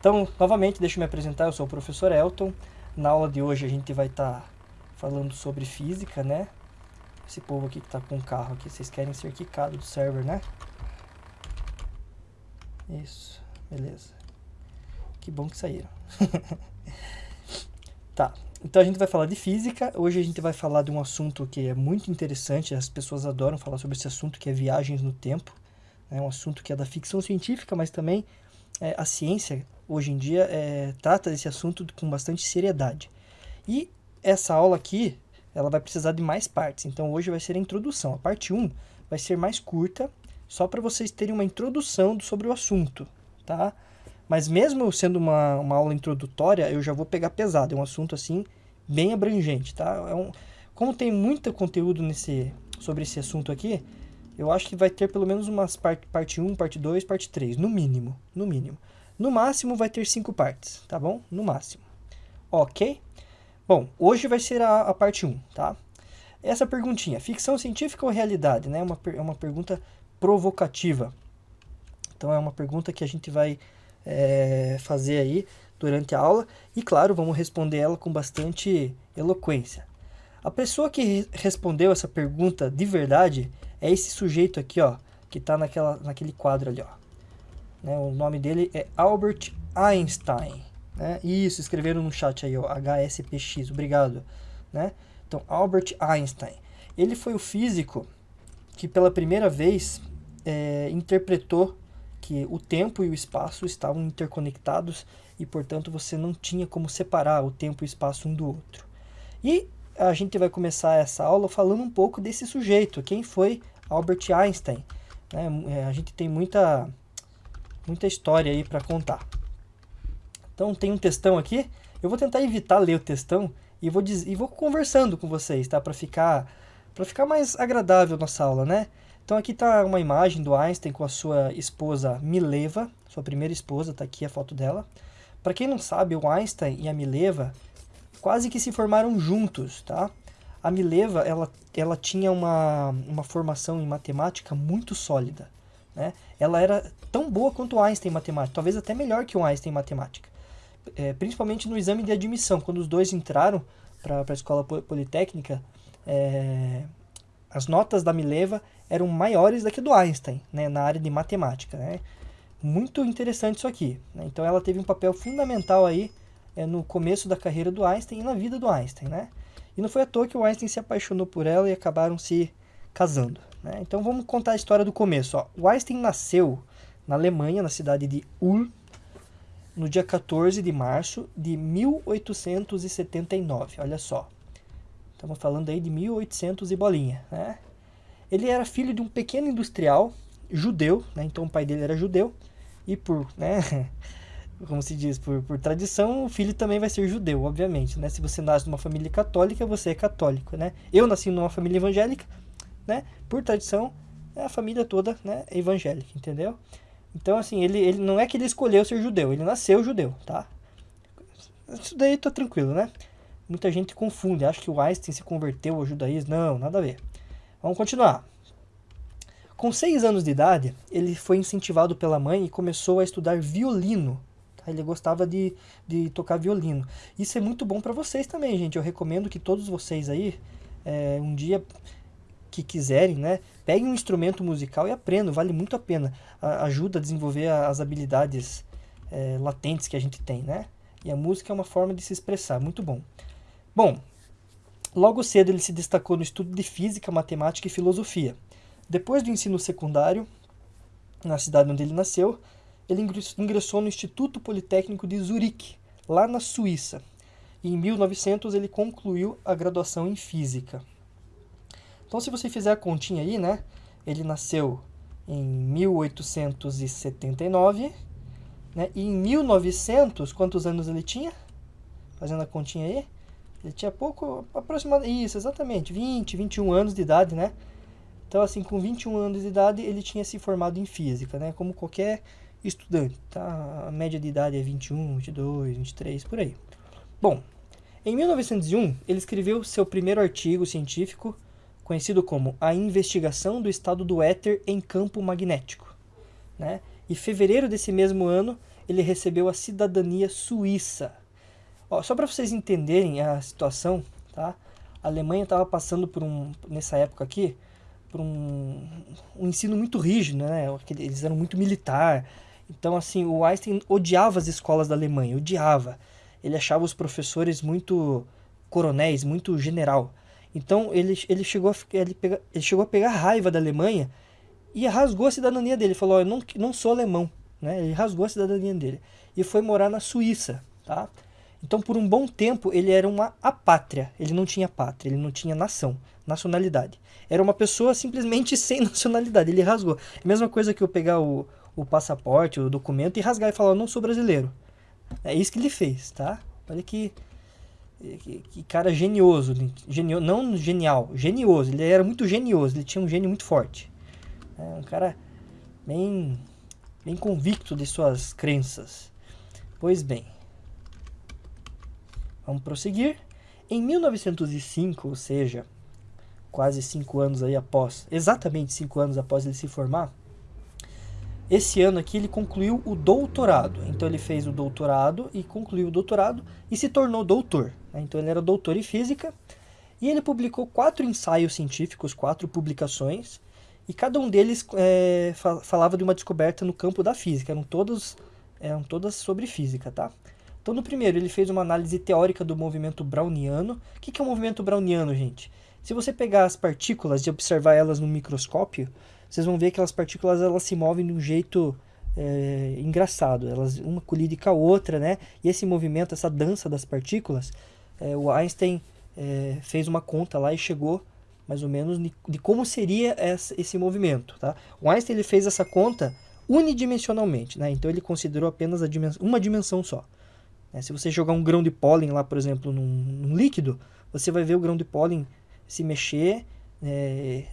Então, novamente, deixa eu me apresentar, eu sou o professor Elton. Na aula de hoje a gente vai estar tá falando sobre física, né? Esse povo aqui que tá com o carro aqui, vocês querem ser quicados do server, né? Isso, beleza. Que bom que saíram. tá, então a gente vai falar de física. Hoje a gente vai falar de um assunto que é muito interessante, as pessoas adoram falar sobre esse assunto, que é viagens no tempo. É um assunto que é da ficção científica, mas também é, a ciência, hoje em dia, é, trata desse assunto com bastante seriedade. E essa aula aqui, ela vai precisar de mais partes. Então hoje vai ser a introdução. A parte 1 vai ser mais curta, só para vocês terem uma introdução sobre o assunto, tá? Mas mesmo sendo uma, uma aula introdutória, eu já vou pegar pesado. É um assunto, assim, bem abrangente, tá? É um, como tem muito conteúdo nesse, sobre esse assunto aqui, eu acho que vai ter pelo menos umas parte, parte 1, parte 2, parte 3, no mínimo, no mínimo. No máximo vai ter cinco partes, tá bom? No máximo. Ok? Bom, hoje vai ser a, a parte 1, tá? Essa perguntinha, ficção científica ou realidade, né? Uma, é uma pergunta provocativa. Então é uma pergunta que a gente vai é, fazer aí durante a aula e, claro, vamos responder ela com bastante eloquência. A pessoa que respondeu essa pergunta de verdade é esse sujeito aqui, ó, que está naquele quadro ali, ó. Né, o nome dele é Albert Einstein. Né? Isso, escreveram no chat aí, ó, HSPX, obrigado. Né? Então, Albert Einstein. Ele foi o físico que pela primeira vez é, interpretou que o tempo e o espaço estavam interconectados e, portanto, você não tinha como separar o tempo e o espaço um do outro. E a gente vai começar essa aula falando um pouco desse sujeito, quem foi Albert Einstein. Né? É, a gente tem muita, muita história aí para contar. Então tem um textão aqui, eu vou tentar evitar ler o textão e vou, diz, e vou conversando com vocês, tá? Para ficar, ficar mais agradável nossa aula, né? Então aqui está uma imagem do Einstein com a sua esposa Mileva, sua primeira esposa, está aqui a foto dela. Para quem não sabe, o Einstein e a Mileva quase que se formaram juntos, tá? A Mileva, ela, ela tinha uma, uma formação em matemática muito sólida, né? Ela era tão boa quanto o Einstein em matemática, talvez até melhor que o Einstein em matemática. É, principalmente no exame de admissão, quando os dois entraram para a escola politécnica, é, as notas da Mileva eram maiores do que do Einstein, né, na área de matemática. Né? Muito interessante isso aqui. Né? Então ela teve um papel fundamental aí é, no começo da carreira do Einstein e na vida do Einstein. Né? E não foi à toa que o Einstein se apaixonou por ela e acabaram se casando. Né? Então vamos contar a história do começo. Ó. O Einstein nasceu na Alemanha, na cidade de Ulm, no dia 14 de março de 1879. Olha só. Estamos falando aí de 1800 e bolinha, né? Ele era filho de um pequeno industrial judeu, né? então o pai dele era judeu, e por, né, como se diz, por, por tradição, o filho também vai ser judeu, obviamente, né? Se você nasce numa família católica, você é católico, né? Eu nasci numa família evangélica, né? Por tradição, a família toda né, é evangélica, entendeu? Então, assim, ele, ele não é que ele escolheu ser judeu, ele nasceu judeu, tá? Isso daí tá tranquilo, né? Muita gente confunde, acha que o Einstein se converteu ao judaísmo. Não, nada a ver. Vamos continuar. Com seis anos de idade, ele foi incentivado pela mãe e começou a estudar violino. Tá? Ele gostava de, de tocar violino. Isso é muito bom para vocês também, gente. Eu recomendo que todos vocês aí, é, um dia que quiserem, né, peguem um instrumento musical e aprendam. Vale muito a pena. A, ajuda a desenvolver as habilidades é, latentes que a gente tem, né? E a música é uma forma de se expressar. Muito bom. Bom, Logo cedo ele se destacou no estudo de física, matemática e filosofia. Depois do ensino secundário, na cidade onde ele nasceu, ele ingressou no Instituto Politécnico de Zurique, lá na Suíça. E em 1900 ele concluiu a graduação em física. Então se você fizer a continha aí, né, ele nasceu em 1879, né, e em 1900, quantos anos ele tinha? Fazendo a continha aí, ele tinha pouco, aproximadamente, isso, exatamente, 20, 21 anos de idade, né? Então, assim, com 21 anos de idade, ele tinha se formado em física, né? Como qualquer estudante, tá? A média de idade é 21, 22, 23, por aí. Bom, em 1901, ele escreveu seu primeiro artigo científico, conhecido como A Investigação do Estado do Éter em Campo Magnético, né? E fevereiro desse mesmo ano, ele recebeu a cidadania suíça. Ó, só para vocês entenderem a situação, tá? A Alemanha estava passando por um, nessa época aqui, por um, um ensino muito rígido, né? Eles eram muito militar. Então, assim, o Einstein odiava as escolas da Alemanha, odiava. Ele achava os professores muito coronéis, muito general. Então, ele, ele, chegou, a, ele, pega, ele chegou a pegar raiva da Alemanha e rasgou a cidadania dele. Falou, oh, eu não, não sou alemão. Né? Ele rasgou a cidadania dele. E foi morar na Suíça, tá? Então, por um bom tempo, ele era uma apátria. Ele não tinha pátria, ele não tinha nação, nacionalidade. Era uma pessoa simplesmente sem nacionalidade. Ele rasgou. Mesma coisa que eu pegar o, o passaporte, o documento e rasgar e falar, eu não sou brasileiro. É isso que ele fez, tá? Olha que, que, que cara genioso. Genio, não genial, genioso. Ele era muito genioso, ele tinha um gênio muito forte. É um cara bem, bem convicto de suas crenças. Pois bem. Vamos prosseguir. Em 1905, ou seja, quase cinco anos aí após, exatamente cinco anos após ele se formar, esse ano aqui ele concluiu o doutorado. Então ele fez o doutorado e concluiu o doutorado e se tornou doutor. Né? Então ele era doutor em física e ele publicou quatro ensaios científicos, quatro publicações, e cada um deles é, falava de uma descoberta no campo da física. Eram todos eram todas sobre física, tá? Então, no primeiro, ele fez uma análise teórica do movimento browniano. O que é o movimento browniano, gente? Se você pegar as partículas e observar elas no microscópio, vocês vão ver que aquelas partículas elas se movem de um jeito é, engraçado. Elas uma colide com a outra, né? E esse movimento, essa dança das partículas, é, o Einstein é, fez uma conta lá e chegou mais ou menos de, de como seria essa, esse movimento, tá? O Einstein ele fez essa conta unidimensionalmente, né? Então ele considerou apenas dimensão, uma dimensão só. Né? Se você jogar um grão de pólen lá, por exemplo, num, num líquido, você vai ver o grão de pólen se mexer, é,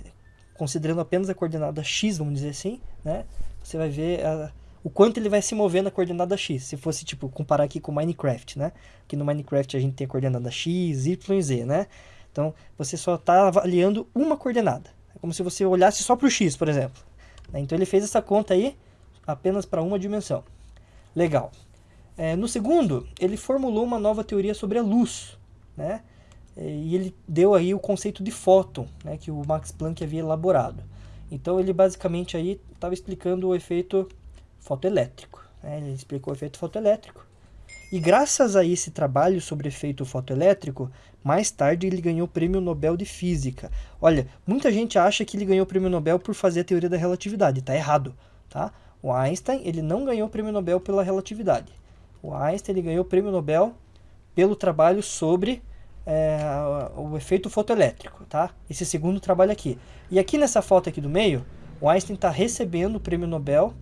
considerando apenas a coordenada x, vamos dizer assim, né? Você vai ver a, o quanto ele vai se mover na coordenada x. Se fosse, tipo, comparar aqui com Minecraft, né? Que no Minecraft a gente tem a coordenada x, y e z, né? Então, você só está avaliando uma coordenada. É como se você olhasse só para o x, por exemplo. Né? Então, ele fez essa conta aí apenas para uma dimensão. Legal. É, no segundo, ele formulou uma nova teoria sobre a luz, né? E ele deu aí o conceito de fóton, né, que o Max Planck havia elaborado. Então ele basicamente aí estava explicando o efeito fotoelétrico. Né? Ele explicou o efeito fotoelétrico. E graças a esse trabalho sobre efeito fotoelétrico, mais tarde ele ganhou o Prêmio Nobel de Física. Olha, muita gente acha que ele ganhou o Prêmio Nobel por fazer a teoria da relatividade. Está errado, tá? O Einstein ele não ganhou o Prêmio Nobel pela relatividade. O Einstein ele ganhou o Prêmio Nobel pelo trabalho sobre é, o efeito fotoelétrico, tá? Esse segundo trabalho aqui. E aqui nessa foto aqui do meio, o Einstein está recebendo o prêmio Nobel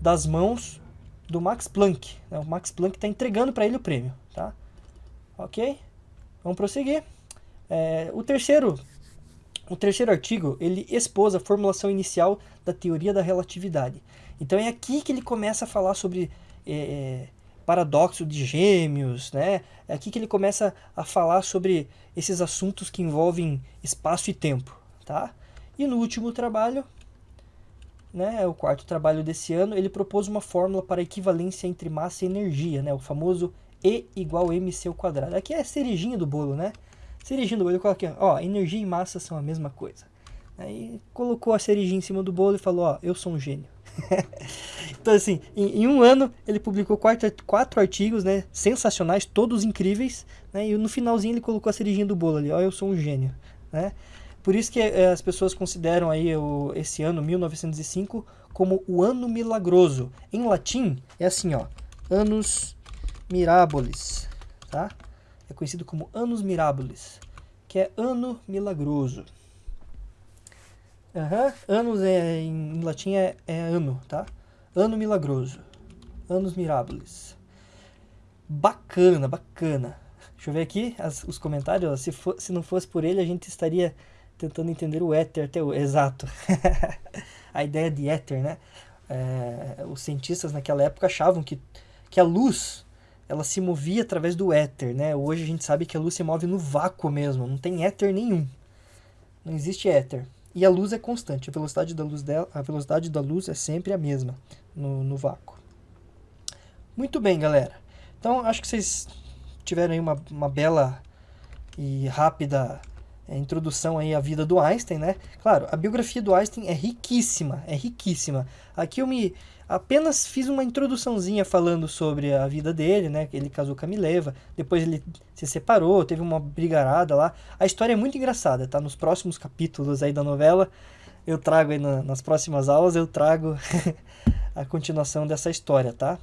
das mãos do Max Planck. Né? O Max Planck está entregando para ele o prêmio, tá? Ok? Vamos prosseguir. É, o terceiro o terceiro artigo, ele expôs a formulação inicial da teoria da relatividade. Então é aqui que ele começa a falar sobre é, é paradoxo de gêmeos, né? É aqui que ele começa a falar sobre esses assuntos que envolvem espaço e tempo, tá? E no último trabalho, né, o quarto trabalho desse ano, ele propôs uma fórmula para equivalência entre massa e energia, né? O famoso E igual mc ao quadrado. Aqui é a cerejinha do bolo, né? Cerejinha do bolo, eu coloquei, ó, energia e massa são a mesma coisa. Aí colocou a cerejinha em cima do bolo e falou, ó, eu sou um gênio. então, assim, em, em, um ano ele publicou quatro, quatro artigos, né? Sensacionais, todos incríveis, né? E no finalzinho ele colocou a cerejinha do bolo ali, ó, eu sou um gênio, né? Por isso que é, as pessoas consideram aí o, esse ano, 1905, como o ano milagroso. Em latim, é assim, ó, Annus Mirabilis, tá? É conhecido como Annus Mirabilis, que é ano milagroso. Uhum. Anos é, em latim é, é ano, tá? Ano milagroso. Anos mirabilis. Bacana, bacana. Deixa eu ver aqui as, os comentários. Se, for, se não fosse por ele, a gente estaria tentando entender o éter até o... Exato. a ideia de éter, né? É, os cientistas naquela época achavam que, que a luz ela se movia através do éter, né? Hoje a gente sabe que a luz se move no vácuo mesmo, não tem éter nenhum. Não existe éter. E a luz é constante, a velocidade da luz, dela, a velocidade da luz é sempre a mesma no, no vácuo. Muito bem, galera. Então, acho que vocês tiveram aí uma, uma bela e rápida é, introdução aí à vida do Einstein, né? Claro, a biografia do Einstein é riquíssima, é riquíssima. Aqui eu me apenas fiz uma introduçãozinha falando sobre a vida dele, né? Ele casou com a Mileva, depois ele se separou, teve uma brigarada lá. A história é muito engraçada, tá? Nos próximos capítulos aí da novela, eu trago aí na, nas próximas aulas, eu trago a continuação dessa história, tá?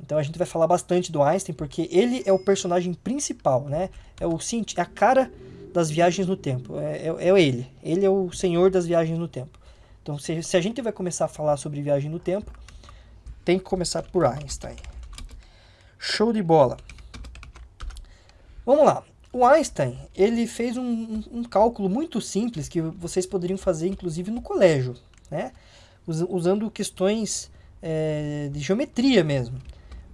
Então a gente vai falar bastante do Einstein, porque ele é o personagem principal, né? É o é a cara das viagens no tempo. É, é, é, ele. Ele é o senhor das viagens no tempo. Então, se, se a gente vai começar a falar sobre viagem no tempo, tem que começar por Einstein. Show de bola. Vamos lá. O Einstein, ele fez um, um, cálculo muito simples que vocês poderiam fazer, inclusive, no colégio, né? usando questões é, de geometria mesmo.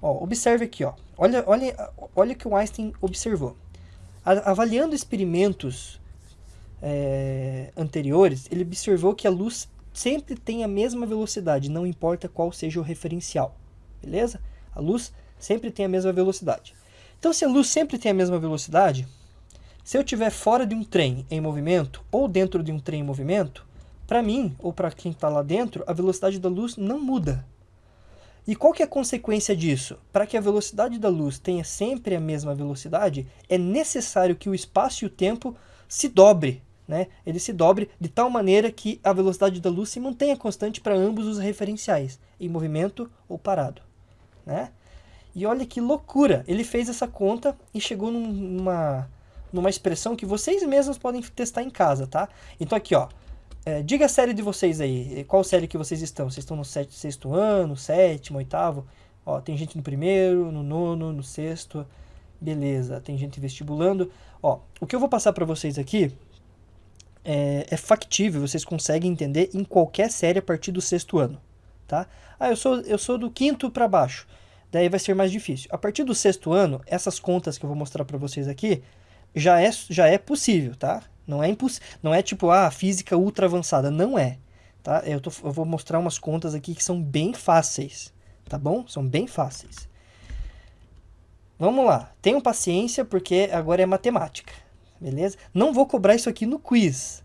Ó, observe aqui, ó. Olha, olha, olha o que o Einstein observou avaliando experimentos é, anteriores, ele observou que a luz sempre tem a mesma velocidade, não importa qual seja o referencial. Beleza? A luz sempre tem a mesma velocidade. Então, se a luz sempre tem a mesma velocidade, se eu estiver fora de um trem em movimento ou dentro de um trem em movimento, para mim ou para quem está lá dentro, a velocidade da luz não muda. E qual que é a consequência disso? Para que a velocidade da luz tenha sempre a mesma velocidade, é necessário que o espaço e o tempo se dobre, né? Ele se dobre de tal maneira que a velocidade da luz se mantenha constante para ambos os referenciais, em movimento ou parado, né? E olha que loucura! Ele fez essa conta e chegou numa, numa expressão que vocês mesmos podem testar em casa, tá? Então aqui, ó, é, diga a série de vocês aí. Qual série que vocês estão? Vocês estão no sexto ano, sétimo, oitavo? Ó, tem gente no primeiro, no nono, no sexto. Beleza, tem gente vestibulando. Ó, o que eu vou passar para vocês aqui é, é, factível, vocês conseguem entender em qualquer série a partir do sexto ano, tá? Ah, eu sou, eu sou do quinto para baixo. Daí vai ser mais difícil. A partir do sexto ano, essas contas que eu vou mostrar para vocês aqui já é, já é possível, tá? Não é impossível, não é tipo, ah, física ultra avançada, não é. Tá? Eu, tô, eu vou mostrar umas contas aqui que são bem fáceis, tá bom? São bem fáceis. Vamos lá, tenham paciência porque agora é matemática, beleza? Não vou cobrar isso aqui no quiz.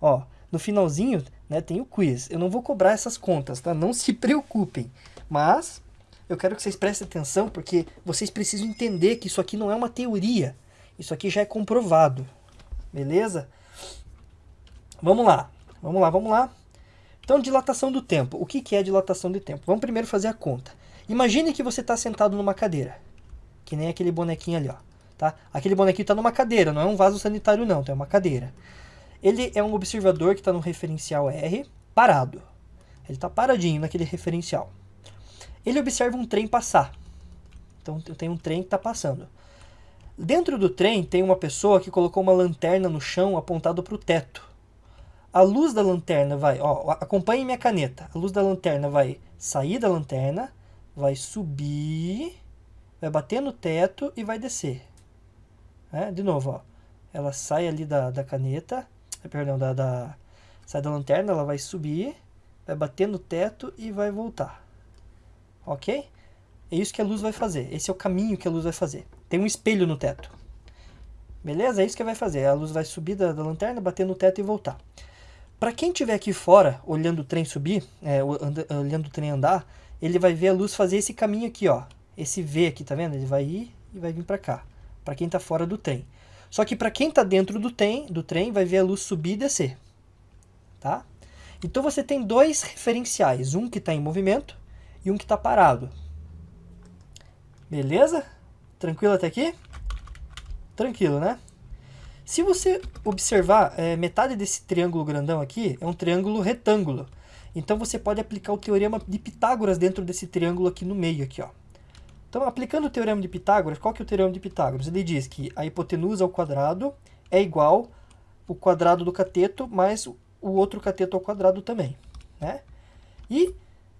Ó, no finalzinho, né, tem o quiz. Eu não vou cobrar essas contas, tá? Não se preocupem. Mas eu quero que vocês prestem atenção porque vocês precisam entender que isso aqui não é uma teoria. Isso aqui já é comprovado, Beleza? Vamos lá. Vamos lá, vamos lá. Então, dilatação do tempo. O que, é dilatação de tempo? Vamos primeiro fazer a conta. Imagine que você está sentado numa cadeira. Que nem aquele bonequinho ali, ó. Tá? Aquele bonequinho está numa cadeira, não é um vaso sanitário não, tá? é uma cadeira. Ele é um observador que está no referencial R, parado. Ele está paradinho naquele referencial. Ele observa um trem passar. Então, tem um trem que está passando. Dentro do trem tem uma pessoa que colocou uma lanterna no chão apontado para o teto. A luz da lanterna vai, ó, acompanhe minha caneta. A luz da lanterna vai sair da lanterna, vai subir, vai bater no teto e vai descer. É, de novo, ó, ela sai ali da, da caneta, eh, perdão, da, da, sai da lanterna, ela vai subir, vai bater no teto e vai voltar. Ok? É isso que a luz vai fazer. Esse é o caminho que a luz vai fazer. Tem um espelho no teto. Beleza? É isso que vai fazer. A luz vai subir da, da lanterna, bater no teto e voltar. Para quem estiver aqui fora, olhando o trem subir, é, olhando o trem andar, ele vai ver a luz fazer esse caminho aqui, ó. Esse V aqui, tá vendo? Ele vai ir e vai vir para cá. Para quem está fora do trem. Só que para quem está dentro do trem, do trem, vai ver a luz subir e descer. Tá? Então você tem dois referenciais. Um que está em movimento e um que está parado. Beleza? Tranquilo até aqui? Tranquilo, né? Se você observar, é, metade desse triângulo grandão aqui é um triângulo retângulo. Então você pode aplicar o teorema de Pitágoras dentro desse triângulo aqui no meio. Aqui, ó. Então, aplicando o teorema de Pitágoras, qual que é o teorema de Pitágoras? Ele diz que a hipotenusa ao quadrado é igual o quadrado do cateto mais o outro cateto ao quadrado também. Né? E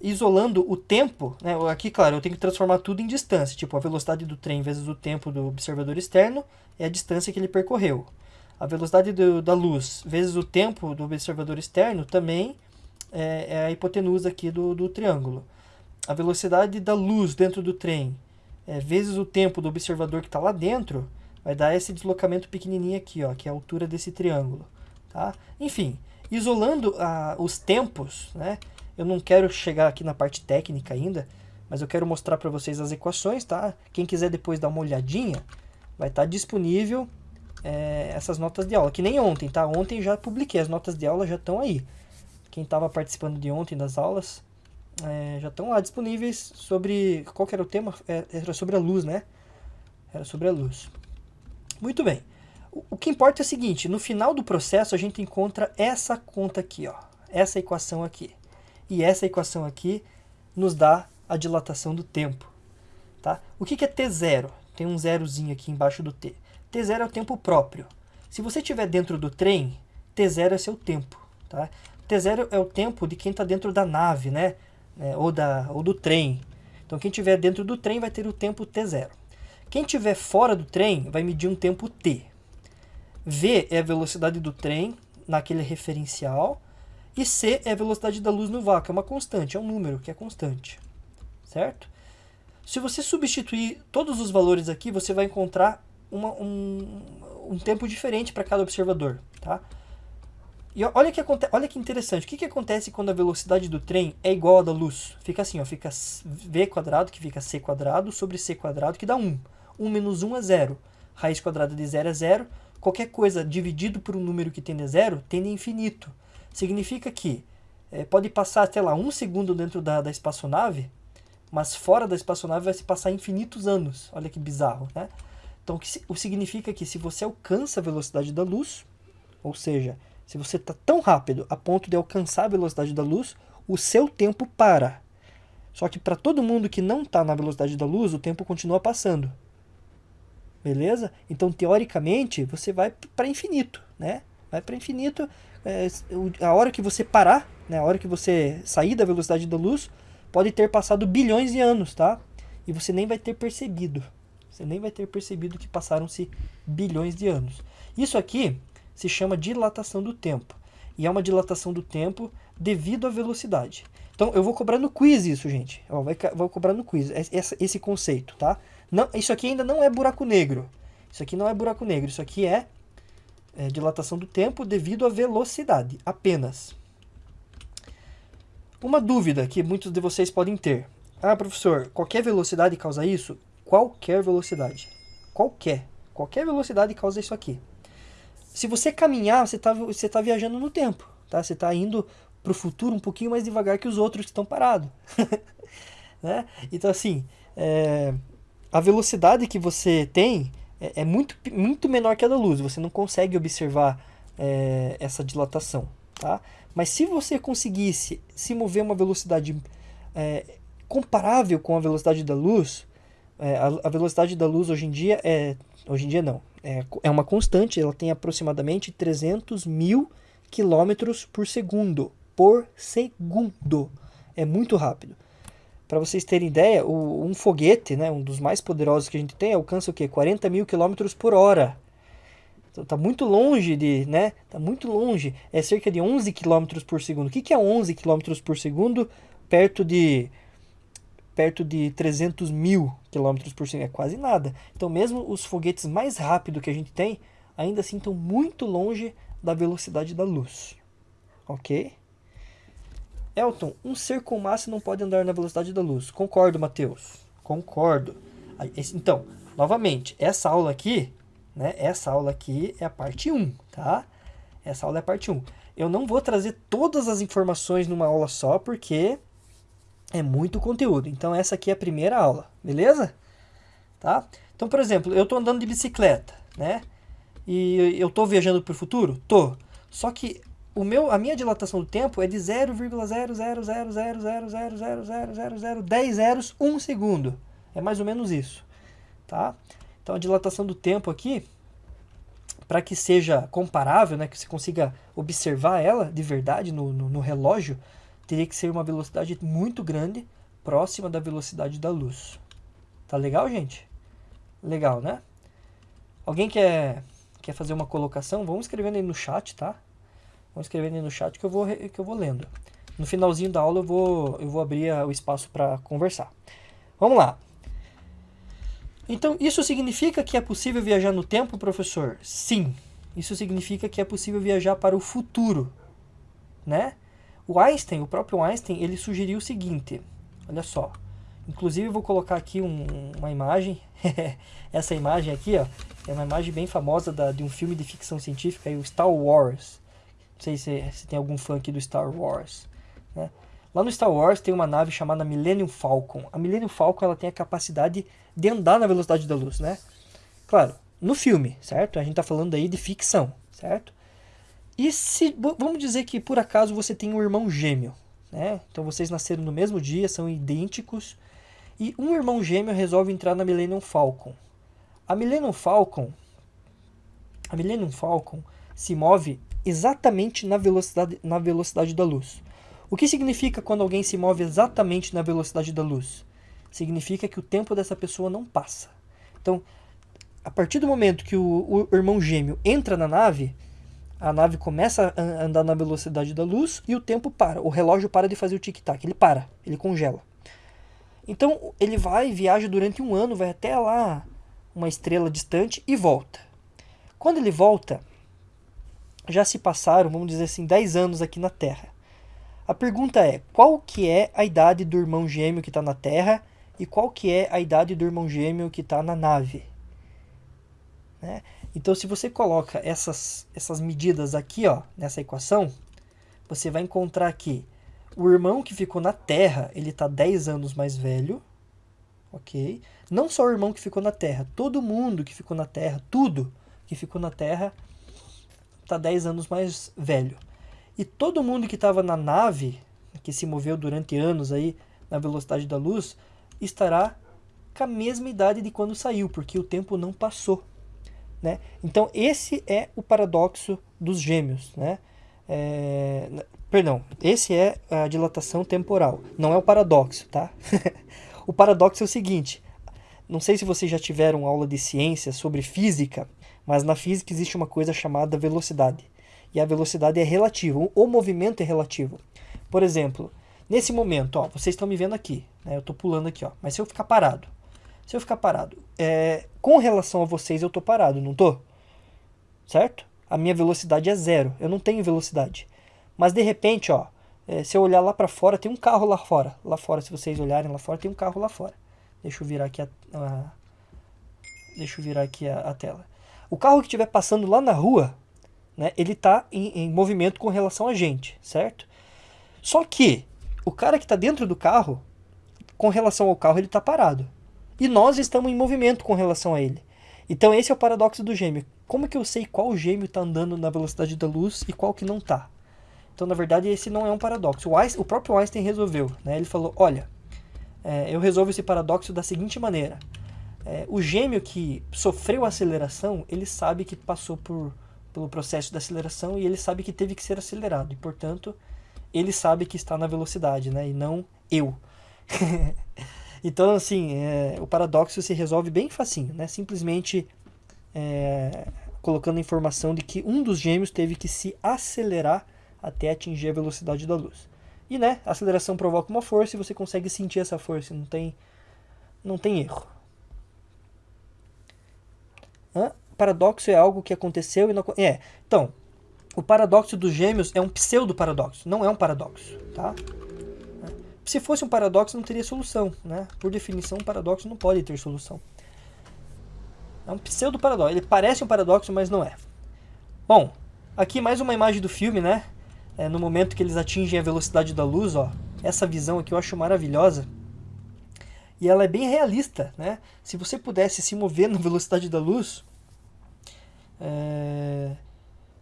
isolando o tempo, né, aqui, claro, eu tenho que transformar tudo em distância, tipo, a velocidade do trem vezes o tempo do observador externo é a distância que ele percorreu. A velocidade do, da luz vezes o tempo do observador externo também é, é a hipotenusa aqui do, do triângulo. a velocidade da luz dentro do trem é, vezes o tempo do observador que está lá dentro, vai dar esse deslocamento pequenininho aqui, ó, que é a altura desse triângulo. Tá? Enfim, isolando ah, os tempos, né? Eu não quero chegar aqui na parte técnica ainda, mas eu quero mostrar para vocês as equações. Tá? Quem quiser depois dar uma olhadinha, vai estar tá disponível é, essas notas de aula, que nem ontem, tá? Ontem já publiquei, as notas de aula já estão aí. Quem estava participando de ontem das aulas, é, já estão lá disponíveis sobre... Qual era o tema? É, era sobre a luz, né? Era sobre a luz. Muito bem. O que importa é o seguinte, no final do processo a gente encontra essa conta aqui, ó. Essa equação aqui. E essa equação aqui nos dá a dilatação do tempo. Tá? O que, é T0? Tem um zerozinho aqui embaixo do T. T0 é o tempo próprio. Se você estiver dentro do trem, T0 é seu tempo. Tá? T0 é o tempo de quem está dentro da nave, né? é, ou, da, ou do trem. Então quem estiver dentro do trem vai ter o tempo t0. Quem estiver fora do trem vai medir um tempo t. V é a velocidade do trem naquele referencial. E C é a velocidade da luz no vácuo, é uma constante, é um número que é constante. Certo? Se você substituir todos os valores aqui, você vai encontrar uma, um, um tempo diferente para cada observador. Tá? E olha que, olha que interessante, o que, que acontece quando a velocidade do trem é igual à da luz? Fica assim, ó, fica v quadrado, que fica c quadrado, sobre c quadrado, que dá 1. 1 menos 1 é 0. Raiz quadrada de 0 é 0. Qualquer coisa dividido por um número que tende a zero, tende a infinito. Significa que é, pode passar até lá um segundo dentro da, da espaçonave, mas fora da espaçonave vai se passar infinitos anos. Olha que bizarro, né? Então, o que significa que se você alcança a velocidade da luz, ou seja, se você está tão rápido a ponto de alcançar a velocidade da luz, o seu tempo para. Só que para todo mundo que não está na velocidade da luz, o tempo continua passando. Beleza? Então, teoricamente, você vai para infinito, né? Vai para infinito. É, a hora que você parar, né? a hora que você sair da velocidade da luz, pode ter passado bilhões de anos, tá? E você nem vai ter percebido. Você nem vai ter percebido que passaram-se bilhões de anos. Isso aqui se chama dilatação do tempo. E é uma dilatação do tempo devido à velocidade. Então, eu vou cobrar no quiz isso, gente. Vou cobrar no quiz esse, esse conceito, tá? Não, isso aqui ainda não é buraco negro. Isso aqui não é buraco negro. Isso aqui é, é dilatação do tempo devido à velocidade, apenas. Uma dúvida que muitos de vocês podem ter. Ah, professor, qualquer velocidade causa isso? Qualquer velocidade. Qualquer. Qualquer velocidade causa isso aqui se você caminhar, você está você tá viajando no tempo, tá? Você está indo para o futuro um pouquinho mais devagar que os outros que estão parados. né? Então, assim, é, a velocidade que você tem é, é, muito, muito menor que a da luz. Você não consegue observar é, essa dilatação, tá? Mas se você conseguisse se mover uma velocidade é, comparável com a velocidade da luz, é, a, a velocidade da luz hoje em dia é... Hoje em dia não, é, é uma constante, ela tem aproximadamente 300 mil quilômetros por segundo. Por segundo. É muito rápido. Para vocês terem ideia, o, um foguete, né, um dos mais poderosos que a gente tem, alcança o quê? 40 mil quilômetros por hora. Então, tá muito longe de, né? Tá muito longe. É cerca de 11 quilômetros por segundo. O que, que é 11 quilômetros por segundo perto de perto de 300 mil quilômetros por segundo, é quase nada. Então mesmo os foguetes mais rápidos que a gente tem, ainda assim estão muito longe da velocidade da luz. Ok? Elton, um ser com massa não pode andar na velocidade da luz. Concordo, Matheus. Concordo. Então, novamente, essa aula aqui, né? Essa aula aqui é a parte 1, tá? Essa aula é a parte 1. Eu não vou trazer todas as informações numa aula só, porque é muito conteúdo. Então essa aqui é a primeira aula, beleza? Tá? Então, por exemplo, eu estou andando de bicicleta, né? E eu estou viajando para o futuro? Tô. Só que o meu, a minha dilatação do tempo é de 0,00000000010 zeros, 1 segundo. É mais ou menos isso, tá? Então a dilatação do tempo aqui, para que seja comparável, né, que você consiga observar ela de verdade no, no, no relógio, teria que ser uma velocidade muito grande, próxima da velocidade da luz. Tá legal, gente? Legal, né? Alguém quer, quer fazer uma colocação? Vamos escrevendo aí no chat, tá? Vamos escrevendo aí no chat que eu vou, que eu vou lendo. No finalzinho da aula eu vou, eu vou abrir o espaço para conversar. Vamos lá. Então, isso significa que é possível viajar no tempo, professor? Sim. Isso significa que é possível viajar para o futuro, né? O Einstein, o próprio Einstein, ele sugeriu o seguinte, olha só. Inclusive eu vou colocar aqui um, uma imagem, essa imagem aqui, ó, é uma imagem bem famosa da, de um filme de ficção científica, o Star Wars. Sei se, se tem algum fã aqui do Star Wars, né? Lá no Star Wars tem uma nave chamada Millennium Falcon. A Millennium Falcon ela tem a capacidade de andar na velocidade da luz, né? Claro, no filme, certo? A gente está falando aí de ficção, certo? E se vamos dizer que por acaso você tem um irmão gêmeo, né? Então vocês nasceram no mesmo dia, são idênticos, e um irmão gêmeo resolve entrar na Millennium Falcon. A Millennium Falcon, a Millennium Falcon se move exatamente na velocidade, na velocidade da luz. O que significa quando alguém se move exatamente na velocidade da luz? Significa que o tempo dessa pessoa não passa. Então, a partir do momento que o, o irmão gêmeo entra na nave, a nave começa a andar na velocidade da luz e o tempo para. O relógio para de fazer o tic-tac, ele para, ele congela. Então ele vai, viaja durante um ano, vai até lá, uma estrela distante e volta. Quando ele volta, já se passaram, vamos dizer assim, 10 anos aqui na Terra. A pergunta é, qual que é a idade do irmão gêmeo que está na Terra e qual que é a idade do irmão gêmeo que está na nave? Né? Então, se você coloca essas, essas medidas aqui ó, nessa equação, você vai encontrar que o irmão que ficou na Terra, ele está 10 anos mais velho, ok? Não só o irmão que ficou na Terra, todo mundo que ficou na Terra, tudo que ficou na Terra, está 10 anos mais velho. E todo mundo que estava na nave, que se moveu durante anos aí na velocidade da luz, estará com a mesma idade de quando saiu, porque o tempo não passou. Né? Então esse é o paradoxo dos gêmeos. Né? É, perdão, esse é a dilatação temporal, não é o paradoxo. Tá? o paradoxo é o seguinte, não sei se vocês já tiveram aula de ciência sobre física, mas na física existe uma coisa chamada velocidade. E a velocidade é relativa, o movimento é relativo. Por exemplo, nesse momento, ó, vocês estão me vendo aqui, né? eu estou pulando aqui, ó, mas se eu ficar parado, se eu ficar parado, é, com relação a vocês eu tô parado, não tô? Certo? A minha velocidade é zero, eu não tenho velocidade. Mas de repente, ó, é, se eu olhar lá para fora, tem um carro lá fora. Lá fora, se vocês olharem lá fora, tem um carro lá fora. Deixa eu virar aqui a, a deixa eu virar aqui a, a, tela. O carro que estiver passando lá na rua, né, ele está em, em movimento com relação a gente, certo? Só que o cara que está dentro do carro, com relação ao carro, ele está parado e nós estamos em movimento com relação a ele. Então esse é o paradoxo do gêmeo. Como que eu sei qual gêmeo está andando na velocidade da luz e qual que não está? Então, na verdade, esse não é um paradoxo. O, Einstein, o próprio Einstein resolveu. Né? Ele falou, olha, é, eu resolvo esse paradoxo da seguinte maneira. É, o gêmeo que sofreu aceleração, ele sabe que passou por, pelo processo da aceleração e ele sabe que teve que ser acelerado. E, portanto, ele sabe que está na velocidade, né? e não eu. Então, assim, é, o paradoxo se resolve bem facinho, né? Simplesmente é, colocando a informação de que um dos gêmeos teve que se acelerar até atingir a velocidade da luz. E, né, a aceleração provoca uma força e você consegue sentir essa força, não tem, não tem erro. Hã? Paradoxo é algo que aconteceu e não... É, então, o paradoxo dos gêmeos é um pseudo-paradoxo, não é um paradoxo, tá? se fosse um paradoxo, não teria solução. Né? Por definição, um paradoxo não pode ter solução. É um pseudo-paradoxo. Ele parece um paradoxo, mas não é. Bom, aqui mais uma imagem do filme, né? É, no momento que eles atingem a velocidade da luz, ó. Essa visão aqui eu acho maravilhosa. E ela é bem realista, né? Se você pudesse se mover na velocidade da luz, é...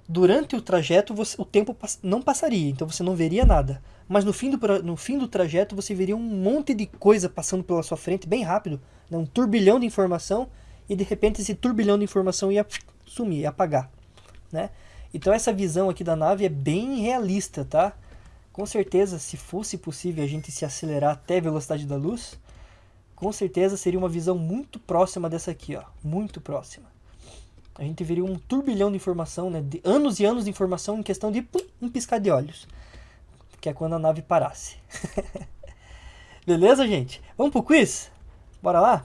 durante o trajeto você, o tempo não passaria, então você não veria nada mas no fim, do, no fim do trajeto você veria um monte de coisa passando pela sua frente, bem rápido, né? um turbilhão de informação, e de repente esse turbilhão de informação ia sumir, ia apagar. Né? Então essa visão aqui da nave é bem realista, tá? Com certeza, se fosse possível a gente se acelerar até a velocidade da luz, com certeza seria uma visão muito próxima dessa aqui, ó, muito próxima. A gente veria um turbilhão de informação, né, de anos e anos de informação em questão de pum, um piscar de olhos que é quando a nave parasse. Beleza, gente? Vamos pro quiz? Bora lá?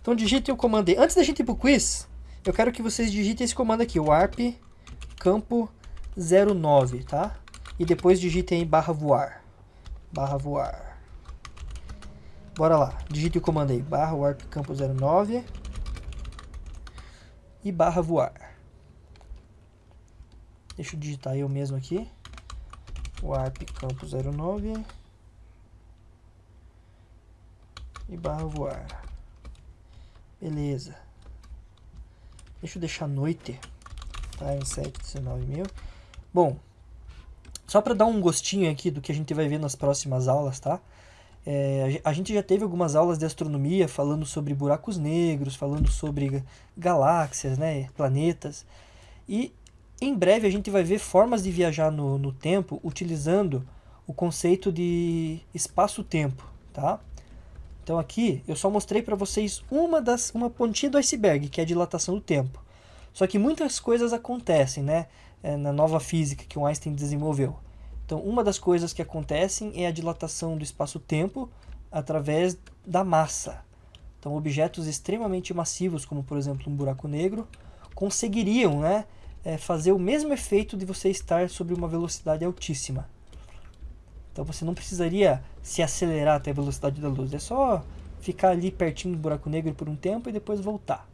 Então digitem o comando aí. Antes da gente ir pro quiz, eu quero que vocês digitem esse comando aqui, o arp campo 09, tá? E depois digitem aí barra voar. Barra voar. Bora lá, digite o comando aí, barra warp campo 09 e barra voar. Deixa eu digitar eu mesmo aqui. Warp campo 09 e barra voar. Beleza. Deixa eu deixar noite. Tá, em 7, 19 mil. Bom, só para dar um gostinho aqui do que a gente vai ver nas próximas aulas, tá? É, a gente já teve algumas aulas de astronomia falando sobre buracos negros, falando sobre galáxias, né, planetas. E em breve a gente vai ver formas de viajar no, no tempo utilizando o conceito de espaço-tempo, tá? Então aqui eu só mostrei para vocês uma das uma pontinha do iceberg, que é a dilatação do tempo. Só que muitas coisas acontecem, né, é, na nova física que o Einstein desenvolveu. Então, uma das coisas que acontecem é a dilatação do espaço-tempo através da massa. Então, objetos extremamente massivos, como por exemplo um buraco negro, conseguiriam né, é, fazer o mesmo efeito de você estar sobre uma velocidade altíssima. Então você não precisaria se acelerar até a velocidade da luz, é só ficar ali pertinho do buraco negro por um tempo e depois voltar.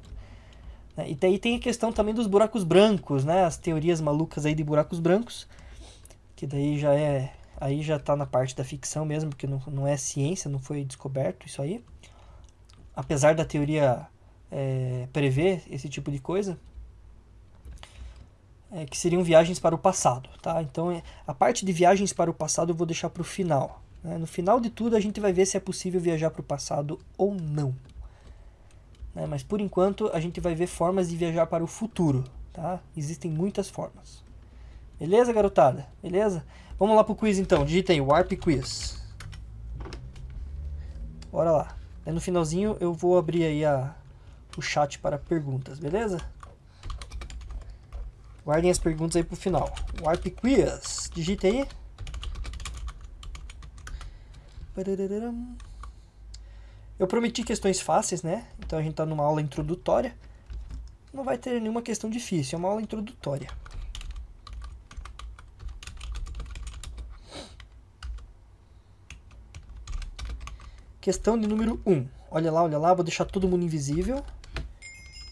Né? E daí tem a questão também dos buracos brancos, né? as teorias malucas aí de buracos brancos, que daí já é aí já está na parte da ficção mesmo, porque não, não é ciência, não foi descoberto isso aí. Apesar da teoria é, prever esse tipo de coisa, é, que seriam viagens para o passado, tá? Então, é, a parte de viagens para o passado eu vou deixar para o final. Né? No final de tudo, a gente vai ver se é possível viajar para o passado ou não. Né? Mas, por enquanto, a gente vai ver formas de viajar para o futuro, tá? Existem muitas formas. Beleza, garotada? Beleza? Vamos lá para o quiz, então. Digita aí, Warp Quiz. Bora lá. no finalzinho, eu vou abrir aí a, o chat para perguntas, beleza? Guardem as perguntas aí pro final. Warp Quiz. Digita aí. Eu prometi questões fáceis, né? Então a gente tá numa aula introdutória. Não vai ter nenhuma questão difícil, é uma aula introdutória. Questão de número 1. Olha lá, olha lá, vou deixar todo mundo invisível.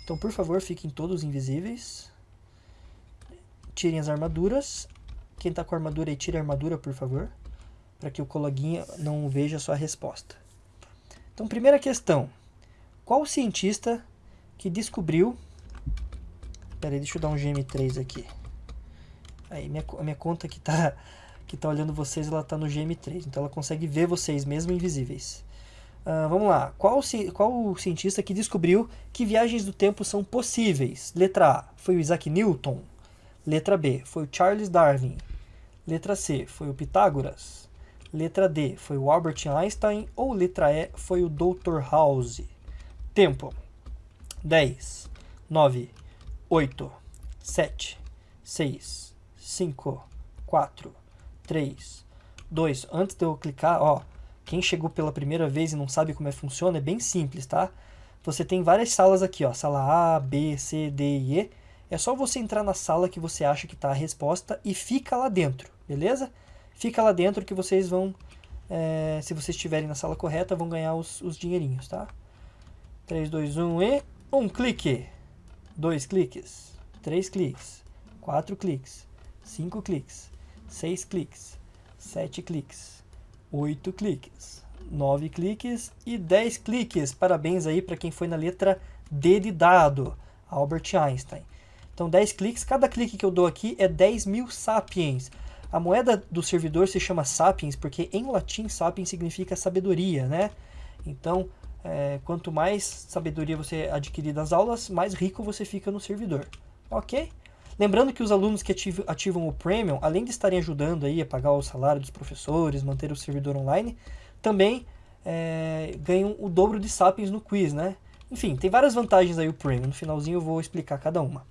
Então, por favor, fiquem todos invisíveis. Tirem as armaduras. Quem tá com armadura aí, tire a armadura, por favor. Para que o coleguinha não veja a sua resposta. Então, primeira questão. Qual cientista que descobriu... Pera aí, deixa eu dar um GM3 aqui. Aí, minha, a minha conta que tá, que tá olhando vocês, ela tá no GM3. Então, ela consegue ver vocês, mesmo invisíveis. Uh, vamos lá. Qual, qual o cientista que descobriu que viagens do tempo são possíveis? Letra A, foi o Isaac Newton. Letra B, foi o Charles Darwin. Letra C, foi o Pitágoras. Letra D, foi o Albert Einstein. Ou letra E, foi o Dr. House. Tempo: 10, 9, 8, 7, 6, 5, 4, 3, 2. Antes de eu clicar, ó, quem chegou pela primeira vez e não sabe como é funciona, é bem simples, tá? Você tem várias salas aqui, ó, sala A, B, C, D e E. É só você entrar na sala que você acha que está a resposta e fica lá dentro, beleza? Fica lá dentro que vocês vão, é, se vocês estiverem na sala correta, vão ganhar os, os dinheirinhos, tá? 3, 2, 1 e... Um clique. Dois cliques. Três cliques. Quatro cliques. Cinco cliques. Seis cliques. Sete cliques. Oito cliques. Nove cliques e dez cliques. Parabéns aí para quem foi na letra D de dado. Albert Einstein. Então 10 cliques, cada clique que eu dou aqui é 10 mil sapiens. A moeda do servidor se chama sapiens porque em latim sapiens significa sabedoria, né? Então, é, quanto mais sabedoria você adquirir das aulas, mais rico você fica no servidor. Ok? Lembrando que os alunos que ativam, o Premium, além de estarem ajudando aí a pagar o salário dos professores, manter o servidor online, também é, ganham o dobro de sapiens no quiz, né? Enfim, tem várias vantagens aí o Premium. No finalzinho eu vou explicar cada uma.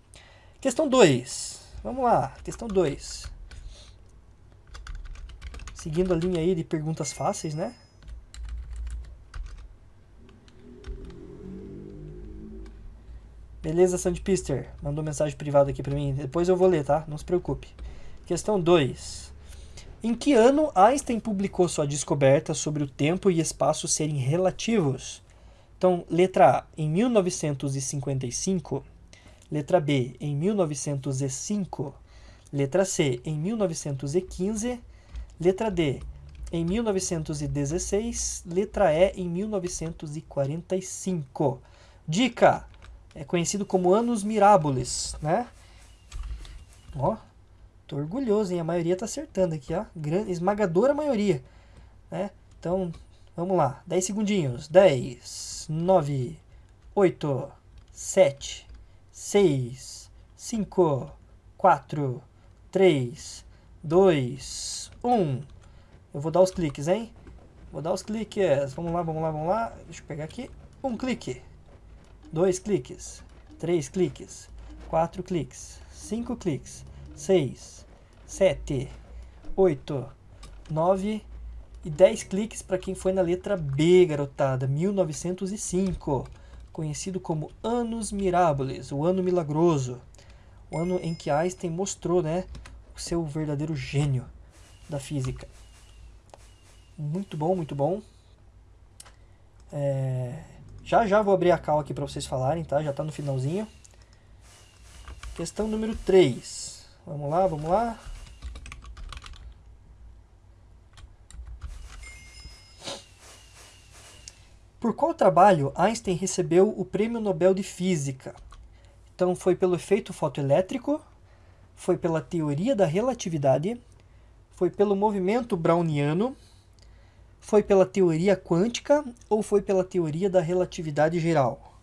Questão 2. Vamos lá, questão 2. Seguindo a linha aí de perguntas fáceis, né? Beleza, Sandpister? Mandou mensagem privada aqui para mim. Depois eu vou ler, tá? Não se preocupe. Questão 2. Em que ano Einstein publicou sua descoberta sobre o tempo e espaço serem relativos? Então, letra A, em 1955. Letra B, em 1905. Letra C, em 1915. Letra D, em 1916. Letra E, em 1945. Dica: é conhecido como Anos Miraboles, né? Ó, tô orgulhoso, hein? A maioria tá acertando aqui, ó. Grande, esmagadora maioria, né? Então, vamos lá. 10 segundinhos. 10, 9, 8, 7, 6, 5, 4, 3, 2, 1. Eu vou dar os cliques, hein? Vou dar os cliques. Vamos lá, vamos lá, vamos lá. Deixa eu pegar aqui. Um clique. Dois cliques. Três cliques. Quatro cliques. Cinco cliques. Seis. Sete. Oito. Nove. E dez cliques para quem foi na letra B, garotada. 1905. Conhecido como Anos Miraboles, o ano milagroso. O ano em que Einstein mostrou, né, o seu verdadeiro gênio da física. Muito bom, muito bom. É... Já já vou abrir a cal aqui para vocês falarem, tá? Já está no finalzinho. Questão número 3. Vamos lá, vamos lá. Por qual trabalho Einstein recebeu o Prêmio Nobel de Física? Então foi pelo efeito fotoelétrico, foi pela teoria da relatividade, foi pelo movimento browniano, foi pela teoria quântica ou foi pela teoria da relatividade geral?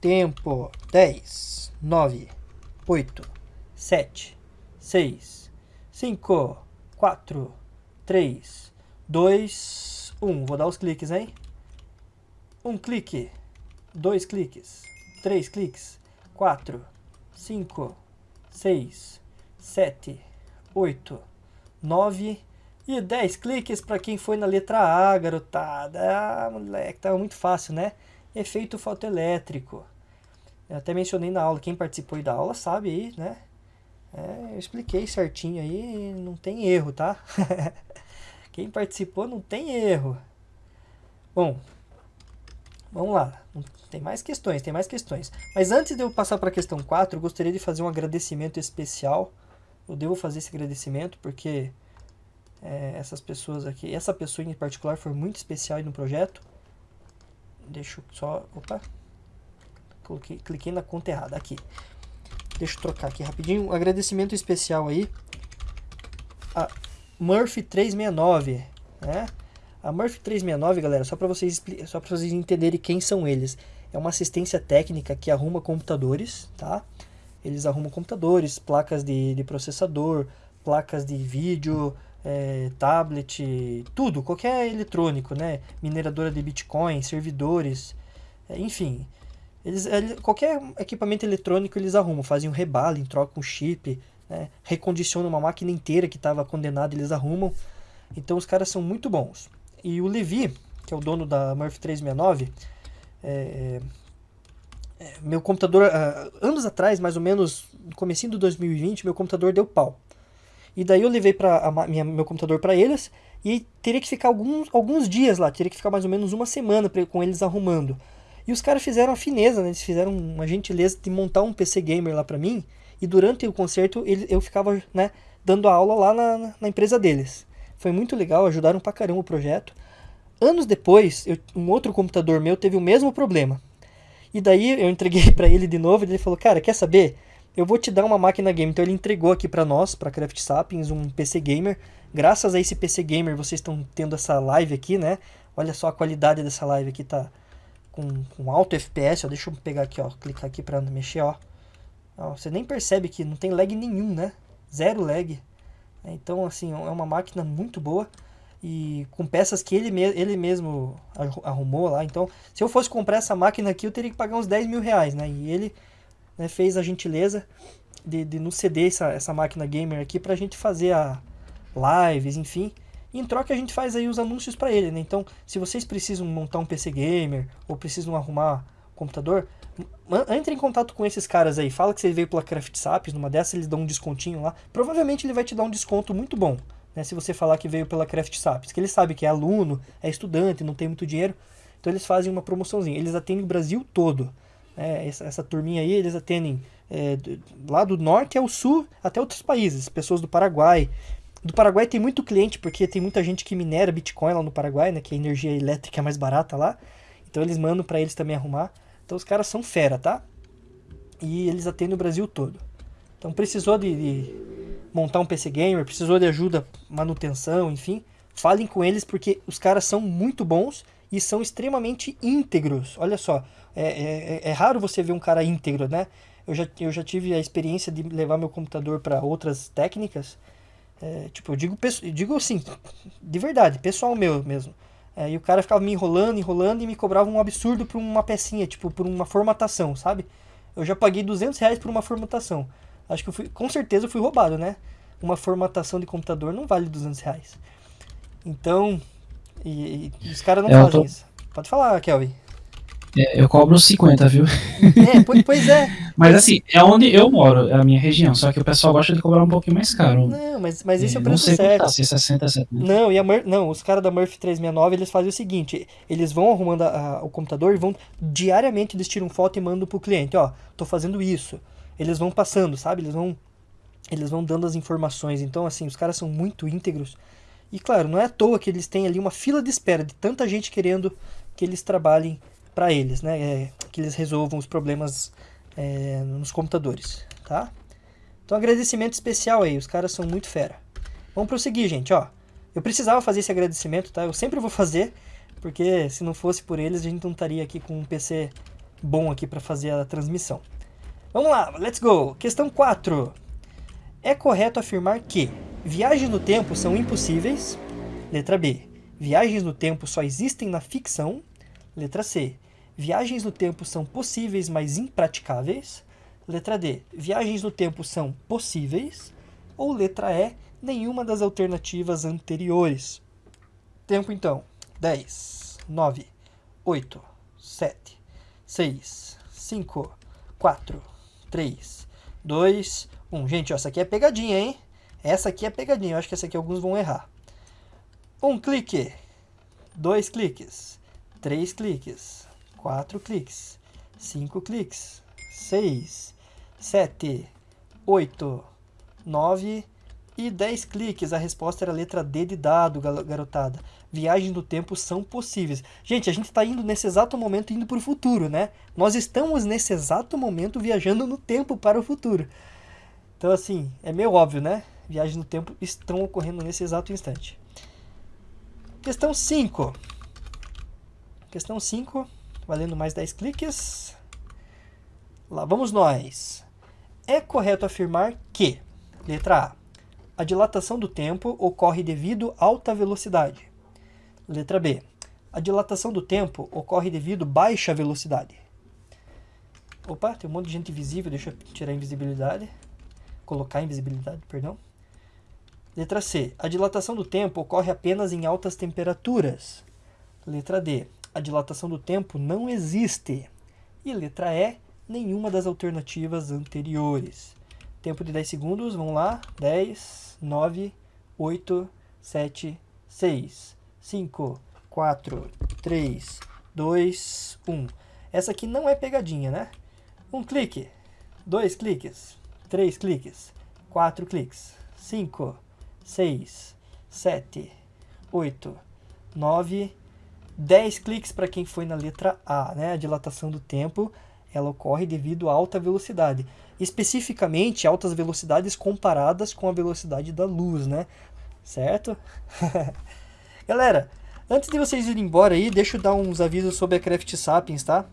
Tempo 10, 9, 8, 7, 6, 5, 4, 3, 2, 1. Vou dar os cliques, hein? Um clique, dois cliques, três cliques, quatro, cinco, seis, sete, oito, nove e 10 cliques para quem foi na letra A, garotada. Ah, moleque, tava muito fácil, né? Efeito fotoelétrico. Eu até mencionei na aula, quem participou da aula sabe aí, né? É, eu expliquei certinho aí, não tem erro, tá? quem participou não tem erro. Bom, vamos lá. Tem mais questões, tem mais questões. Mas antes de eu passar para a questão 4, eu gostaria de fazer um agradecimento especial. Eu devo fazer esse agradecimento porque é, essas pessoas aqui. Essa pessoa em particular foi muito especial no projeto. Deixa eu só... Opa! Coloquei, cliquei na conta errada. Aqui. Deixa eu trocar aqui rapidinho. Um agradecimento especial aí. A Murphy 369, né? A Murphy 369, galera, só para vocês, só vocês entenderem quem são eles. É uma assistência técnica que arruma computadores, tá? Eles arrumam computadores, placas de, de processador, placas de vídeo, é, tablet, tudo, qualquer eletrônico, né? Mineradora de Bitcoin, servidores, é, enfim. Eles, qualquer equipamento eletrônico eles arrumam, fazem um rebalo, trocam um chip, né? recondicionam uma máquina inteira que estava condenada, eles arrumam. Então os caras são muito bons. E o Levi, que é o dono da Murphy 369, é, é, meu computador, uh, anos atrás, mais ou menos, no comecinho do 2020, meu computador deu pau. E daí eu levei pra, minha, meu computador para eles e teria que ficar alguns, alguns dias lá, teria que ficar mais ou menos uma semana pra, com eles arrumando. E os caras fizeram a fineza, né? Eles fizeram uma gentileza de montar um PC gamer lá para mim. E durante o concerto ele, eu ficava né, dando aula lá na, na, empresa deles. Foi muito legal, ajudaram pra caramba o projeto. Anos depois, eu, um outro computador meu teve o mesmo problema. E daí eu entreguei para ele de novo e ele falou, cara, quer saber? Eu vou te dar uma máquina game. Então ele entregou aqui para nós, para Craft Sapiens, um PC gamer. Graças a esse PC gamer vocês estão tendo essa live aqui, né? Olha só a qualidade dessa live aqui, tá com, com alto FPS. Ó. Deixa eu pegar aqui, ó, clicar aqui para mexer, ó. ó. Você nem percebe que não tem lag nenhum, né? Zero lag. Então, assim, é uma máquina muito boa e com peças que ele, me ele mesmo arrumou lá. Então, se eu fosse comprar essa máquina aqui, eu teria que pagar uns 10 mil reais, né? E ele né, fez a gentileza de, de nos ceder essa, essa máquina gamer aqui para a gente fazer a lives, enfim. em troca a gente faz aí os anúncios para ele, né? Então, se vocês precisam montar um PC gamer ou precisam arrumar computador, entre em contato com esses caras aí, fala que você veio pela Craft Saps, numa dessas eles dão um descontinho lá. Provavelmente ele vai te dar um desconto muito bom, né? Se você falar que veio pela Craft Saps, que ele sabe que é aluno, é estudante, não tem muito dinheiro, então eles fazem uma promoçãozinha. Eles atendem o Brasil todo. É, essa, essa, turminha aí, eles atendem é, do, lá do norte ao sul, até outros países, pessoas do Paraguai. Do Paraguai tem muito cliente, porque tem muita gente que minera Bitcoin lá no Paraguai, né? Que a energia elétrica é mais barata lá. Então eles mandam para eles também arrumar. Então os caras são fera, tá? E eles atendem o Brasil todo. Então precisou de, de montar um PC Gamer, precisou de ajuda, manutenção, enfim. Falem com eles porque os caras são muito bons e são extremamente íntegros. Olha só, é, é, é, raro você ver um cara íntegro, né? Eu já, eu já tive a experiência de levar meu computador para outras técnicas. É, tipo, eu digo, digo assim, de verdade, pessoal meu mesmo. É, e o cara ficava me enrolando, enrolando e me cobrava um absurdo por uma pecinha, tipo, por uma formatação, sabe? Eu já paguei 200 reais por uma formatação. Acho que eu fui, com certeza eu fui roubado, né? Uma formatação de computador não vale 200 reais. Então, e, e os caras não é, fazem tô... isso. Pode falar, Kelvin. É, eu cobro 50, viu? É, pois é. mas assim, é onde eu moro, é a minha região. Só que o pessoal gosta de cobrar um pouquinho mais caro. Não, mas, mas esse é, é o preço não sei certo. Tá, se 60, 70. Não, e a Mur não, os caras da Murphy 369, eles fazem o seguinte, eles vão arrumando a, a, o computador e vão, diariamente eles tiram foto e mandam pro cliente, ó, tô fazendo isso. Eles vão passando, sabe? Eles vão, eles vão dando as informações. Então, assim, os caras são muito íntegros. E claro, não é à toa que eles têm ali uma fila de espera de tanta gente querendo que eles trabalhem para eles, né? É, que eles resolvam os problemas é, nos computadores, tá? Então agradecimento especial aí, os caras são muito fera. Vamos prosseguir, gente, ó. Eu precisava fazer esse agradecimento, tá? Eu sempre vou fazer, porque se não fosse por eles, a gente não estaria aqui com um PC bom aqui para fazer a transmissão. Vamos lá, let's go. Questão 4. É correto afirmar que Viagens no tempo são impossíveis. Letra B. Viagens no tempo só existem na ficção. Letra C. Viagens no tempo são possíveis, mas impraticáveis. Letra D. Viagens no tempo são possíveis. Ou letra E. Nenhuma das alternativas anteriores. Tempo então. 10, 9, 8, 7, 6, 5, 4, 3, 2, 1. Gente, ó, essa aqui é pegadinha, hein? Essa aqui é pegadinha, eu acho que essa aqui alguns vão errar. Um clique, dois cliques, três cliques, quatro cliques, cinco cliques, seis, sete, oito, nove e dez cliques. A resposta era a letra D de dado, garotada. Viagens do tempo são possíveis. Gente, a gente está indo nesse exato momento indo para o futuro, né? Nós estamos nesse exato momento viajando no tempo para o futuro. Então, assim, é meio óbvio, né? viagens no tempo estão ocorrendo nesse exato instante. Questão 5. Questão 5, valendo mais 10 cliques. Lá vamos nós. É correto afirmar que, letra A, a dilatação do tempo ocorre devido a alta velocidade. Letra B, a dilatação do tempo ocorre devido a baixa velocidade. Opa, tem um monte de gente visível, deixa eu tirar a invisibilidade. Colocar a invisibilidade, perdão. Letra C. A dilatação do tempo ocorre apenas em altas temperaturas. Letra D. A dilatação do tempo não existe. E letra E. Nenhuma das alternativas anteriores. Tempo de 10 segundos. Vamos lá. 10, 9, 8, 7, 6, 5, 4, 3, 2, 1. Essa aqui não é pegadinha, né? Um clique, dois cliques, três cliques, quatro cliques, cinco, 6, 7, 8, 9, 10 cliques para quem foi na letra A, né? A dilatação do tempo, ela ocorre devido a alta velocidade. Especificamente, altas velocidades comparadas com a velocidade da luz, né? Certo? Galera, antes de vocês irem embora aí, deixa eu dar uns avisos sobre a Craft Sapiens, tá?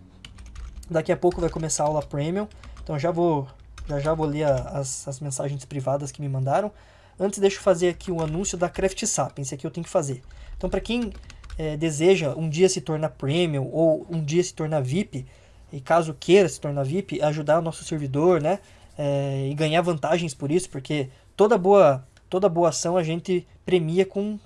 Daqui a pouco vai começar a aula Premium, então já vou, já, já vou ler as, as mensagens privadas que me mandaram. Antes, deixa eu fazer aqui o um anúncio da Craft Sapiens, aqui eu tenho que fazer. Então, para quem é, deseja um dia se tornar Premium ou um dia se tornar VIP, e caso queira se tornar VIP, ajudar o nosso servidor, né? É, e ganhar vantagens por isso, porque toda boa, toda boa ação a gente premia com,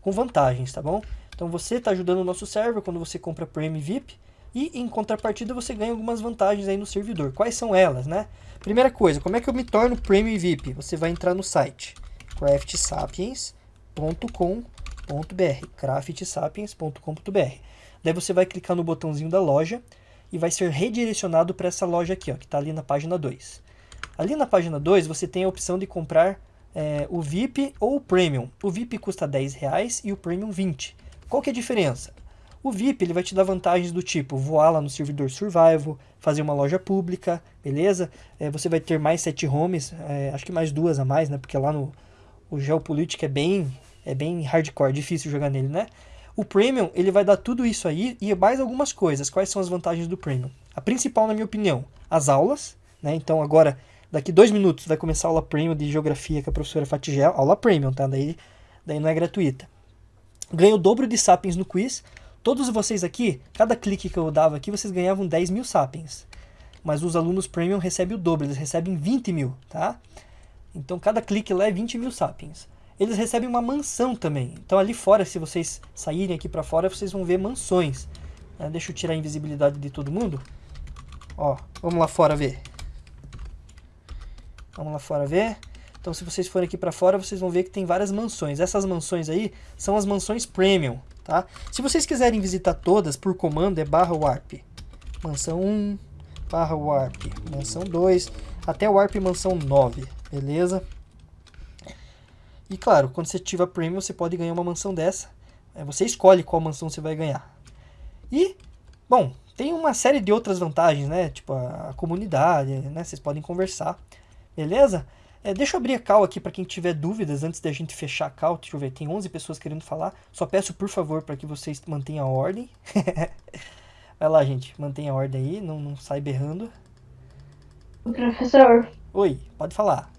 com vantagens, tá bom? Então você está ajudando o nosso server quando você compra Premium VIP e em contrapartida você ganha algumas vantagens aí no servidor. Quais são elas, né? Primeira coisa, como é que eu me torno Premium VIP? Você vai entrar no site craftsapiens.com.br craftsapiens.com.br Daí você vai clicar no botãozinho da loja e vai ser redirecionado para essa loja aqui, ó, que está ali na página 2. Ali na página 2 você tem a opção de comprar é, o VIP ou o Premium. O VIP custa 10 reais e o Premium 20. Qual que é a diferença? O VIP ele vai te dar vantagens do tipo voar lá no servidor Survival, fazer uma loja pública, beleza? É, você vai ter mais sete homes, é, acho que mais duas a mais, né? Porque lá no o é bem, é bem hardcore, difícil jogar nele, né? O Premium ele vai dar tudo isso aí e mais algumas coisas. Quais são as vantagens do Premium? A principal, na minha opinião, as aulas, né? Então agora, daqui dois minutos, vai começar a aula Premium de Geografia com a professora Fatigel, aula Premium, tá? Daí, daí não é gratuita ganho o dobro de sapiens no quiz. Todos vocês aqui, cada clique que eu dava aqui, vocês ganhavam 10 mil sapiens. Mas os alunos premium recebem o dobro, eles recebem 20 mil, tá? Então cada clique lá é 20 mil sapiens. Eles recebem uma mansão também. Então ali fora, se vocês saírem aqui para fora, vocês vão ver mansões. É, deixa eu tirar a invisibilidade de todo mundo. Ó, vamos lá fora ver. Vamos lá fora ver. Então, se vocês forem aqui para fora, vocês vão ver que tem várias mansões. Essas mansões aí são as mansões premium, tá? Se vocês quiserem visitar todas por comando, é barra warp. Mansão 1, barra warp. Mansão 2, até warp mansão 9, beleza? E claro, quando você ativa premium, você pode ganhar uma mansão dessa. É, você escolhe qual mansão você vai ganhar. E, bom, tem uma série de outras vantagens, né? Tipo a, a comunidade, né? Vocês podem conversar, beleza? É, deixa eu abrir a call aqui para quem tiver dúvidas antes da gente fechar a call. Deixa eu ver, tem 11 pessoas querendo falar. Só peço, por favor, para que vocês mantenham a ordem. Vai lá, gente, mantenha a ordem aí, não, não sai berrando. Professor. Oi, pode falar.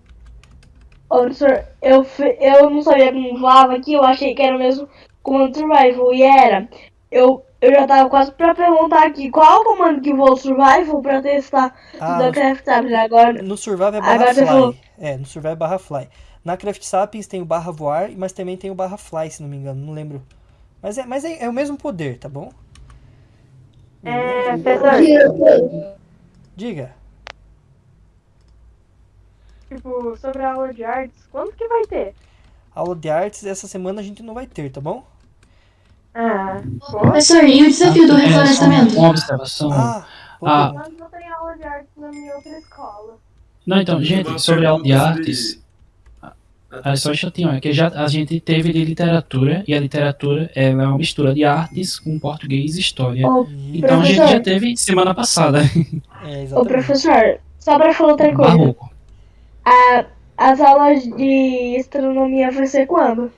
Ô, professor, eu, eu não sabia como falava aqui, eu achei que era o mesmo comando survival, e era. Eu, eu já tava quase pra perguntar aqui qual o comando que voa o survival pra testar ah, Craft Sapiens agora. No survival é barra fly. Falou... É, no survival é barra fly. Na Craft Sapiens tem o barra voar, mas também tem o barra fly, se não me engano, não lembro. Mas é, mas é, é o mesmo poder, tá bom? É, professor. Diga. Tipo, sobre a aula de artes, quando que vai ter? A aula de artes essa semana a gente não vai ter, tá bom? Ah, Professor, e o desafio do reflorestamento? Uma observação. Ah, ah. Mas não tem aula de artes na minha outra escola. Não, então, gente, sobre a aula de artes. É só chatinho, é que já a gente teve de literatura e a literatura ela é uma mistura de artes com português e história. Ô, então a gente já teve semana passada. É, Ô professor, só para falar outra coisa. Barroco. A, as aulas de astronomia vai ser quando?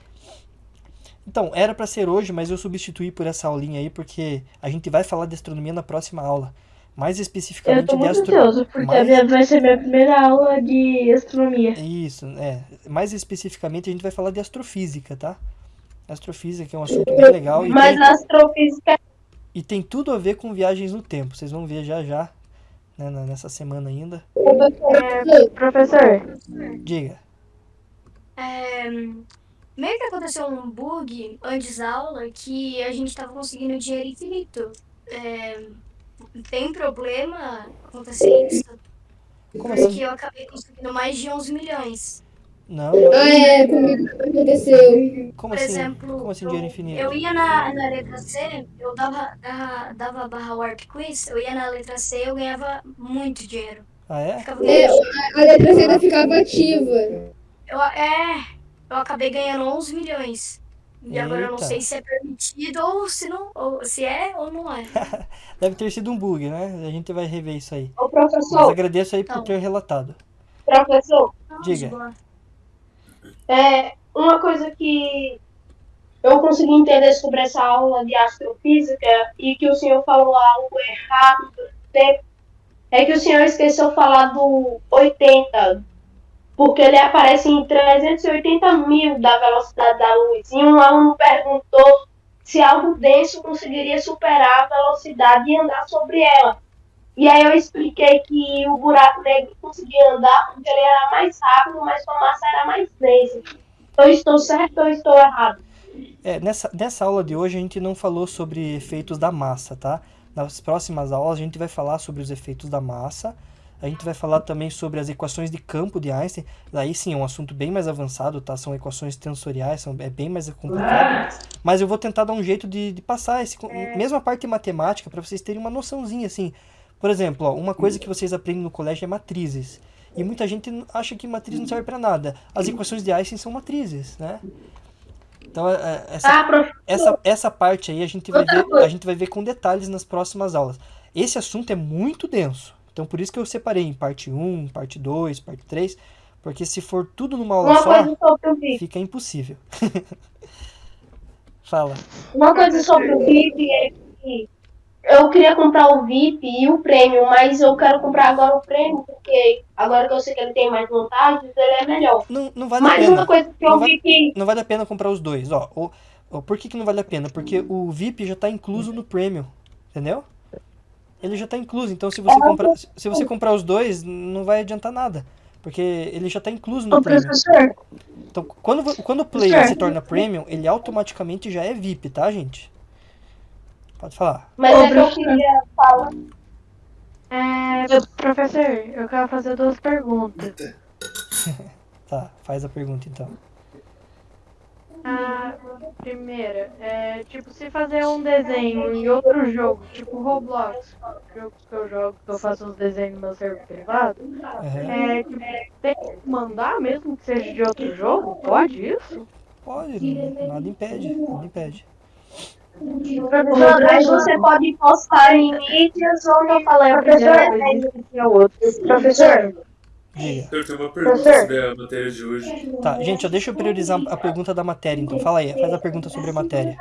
Então, era para ser hoje, mas eu substituí por essa aulinha aí, porque a gente vai falar de astronomia na próxima aula. Mais especificamente eu tô muito de astronomia. porque mais... vai ser minha primeira aula de astronomia. Isso, é. Mais especificamente a gente vai falar de astrofísica, tá? Astrofísica é um assunto bem legal. Mas tem... astrofísica. E tem tudo a ver com viagens no tempo. Vocês vão ver já já, né, nessa semana ainda. É, professor. Diga. É, meio que aconteceu um bug antes da aula que a gente estava conseguindo dinheiro infinito. É, tem problema acontecer isso? Como Porque assim? eu acabei conseguindo mais de 11 milhões. Não, não. Ah, é, comigo aconteceu. Como Por assim? exemplo, como assim dinheiro infinito? Eu ia na, na letra C, eu dava, dava, dava barra Warp Quiz, eu ia na letra C eu ganhava muito dinheiro. Ah, é? é a, a letra C ainda ficava ativa. Eu, é, eu acabei ganhando 11 milhões. E Eita. agora eu não sei se é permitido ou se não, ou se é ou não é. Deve ter sido um bug, né? A gente vai rever isso aí. Ô, professor. Mas agradeço aí por ter relatado. Professor. Diga. É, uma coisa que eu consegui entender sobre essa aula de astrofísica e que o senhor falou algo errado tempo, é que o senhor esqueceu falar do 80, porque ele aparece em 380 mil da velocidade da luz. E um aluno perguntou se algo denso conseguiria superar a velocidade e andar sobre ela. E aí eu expliquei que o buraco negro conseguia andar porque ele era mais rápido, mas sua massa era mais densa. Eu estou certo ou estou errado? É, nessa, nessa aula de hoje a gente não falou sobre efeitos da massa, tá? Nas próximas aulas a gente vai falar sobre os efeitos da massa, a gente vai falar também sobre as equações de campo de Einstein, daí sim é um assunto bem mais avançado, tá? São equações tensoriais, são, é bem mais complicado, mas eu vou tentar dar um jeito de, de passar esse, mesmo a parte matemática para vocês terem uma noçãozinha, assim. Por exemplo, ó, uma coisa que vocês aprendem no colégio é matrizes. E muita gente acha que matriz não serve para nada. As equações de Einstein são matrizes, né? Então, é, é, essa, Ah, essa, essa parte aí a gente, vai ver, a gente vai ver com detalhes nas próximas aulas. Esse assunto é muito denso. Então, por isso que eu separei em parte 1, parte 2, parte 3. Porque se for tudo numa aula Uma só, fica impossível. Fala. Uma coisa sobre o VIP é que eu queria comprar o VIP e o prêmio, mas eu quero comprar agora o prêmio, porque agora que eu sei que ele tem mais vantagens, ele é melhor. Não, não vale a Mais pena. uma coisa que Não eu vai- vi que. Não vale a pena comprar os dois. Ó, o, o- por que, que não vale a pena? Porque o VIP já está incluso no Premium, entendeu? Ele já está incluso, então se você comprar, se você comprar os dois, não vai adiantar nada, porque ele já está incluso no Ô, Premium. professor, Então, quando, quando o player se torna Premium, ele automaticamente já é VIP, tá, gente? Pode falar. mas Ô, é que eu queria falar. É, professor, eu quero fazer duas perguntas. Tá, faz a pergunta então. A primeira, é tipo, se fazer um desenho em outro jogo, tipo Roblox, jogo que eu jogo, que eu faço uns desenhos no meu server privado, Aham. é tipo, tem que mandar mesmo que seja de outro jogo? Pode isso? Pode, nada impede, nada impede. Professor, aí você pode postar em mídias eu falei a primeira vez. É outro. Professor, Diga. Eu tenho uma pergunta sobre a matéria de hoje. Tá, gente, ó, deixa eu priorizar a pergunta da matéria, então. Fala aí, faz a pergunta sobre a matéria.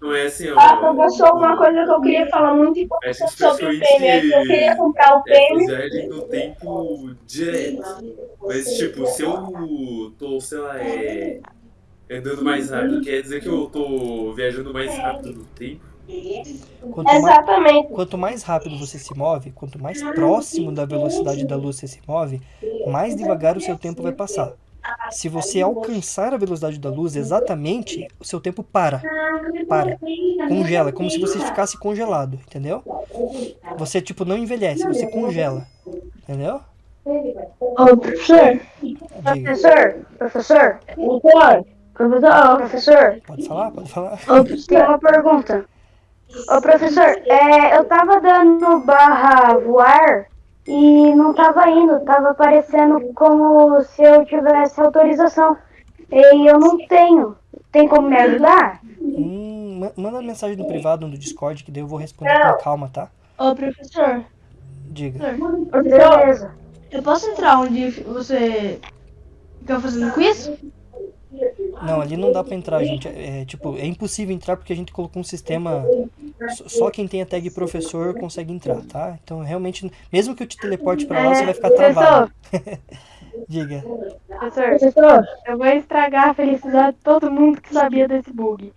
Não é assim, ó. ah, professor, uma coisa que eu queria falar muito importante Acho que sobre o prêmio é que eu queria comprar o é prêmio. usar ele no tempo direto. Mas, tipo, se eu tô, sei lá, é, andando mais rápido, quer dizer que eu tô viajando mais rápido no tempo? Quanto mais, Exatamente. quanto mais rápido você se move, quanto mais próximo da velocidade da luz você se move, mais devagar o seu tempo vai passar. Se você alcançar a velocidade da luz exatamente, o seu tempo para. Para. Congela. É como se você ficasse congelado, entendeu? Você, tipo, não envelhece, você congela. Entendeu? Ô, professor, Diga. professor, professor, professor, professor, professor, Pode falar? Pode falar? Tem uma pergunta. Ô, professor, é, eu tava dando barra voar e não tava indo, tava aparecendo como se eu tivesse autorização. E eu não tenho. Tem como me ajudar? Hum, ma- manda mensagem no privado no Discord que daí eu vou responder com calma, tá? Ô, professor, Diga. Beleza. eu posso entrar onde você fica fazendo quiz? Não, ali não dá pra entrar, gente. É, é, tipo, é impossível entrar porque a gente colocou um sistema. só- quem tem a tag professor consegue entrar, tá? Então, realmente, mesmo que eu te teleporte pra lá, você vai ficar travado. Diga. Professor, eu vou estragar a felicidade de todo mundo que sabia desse bug.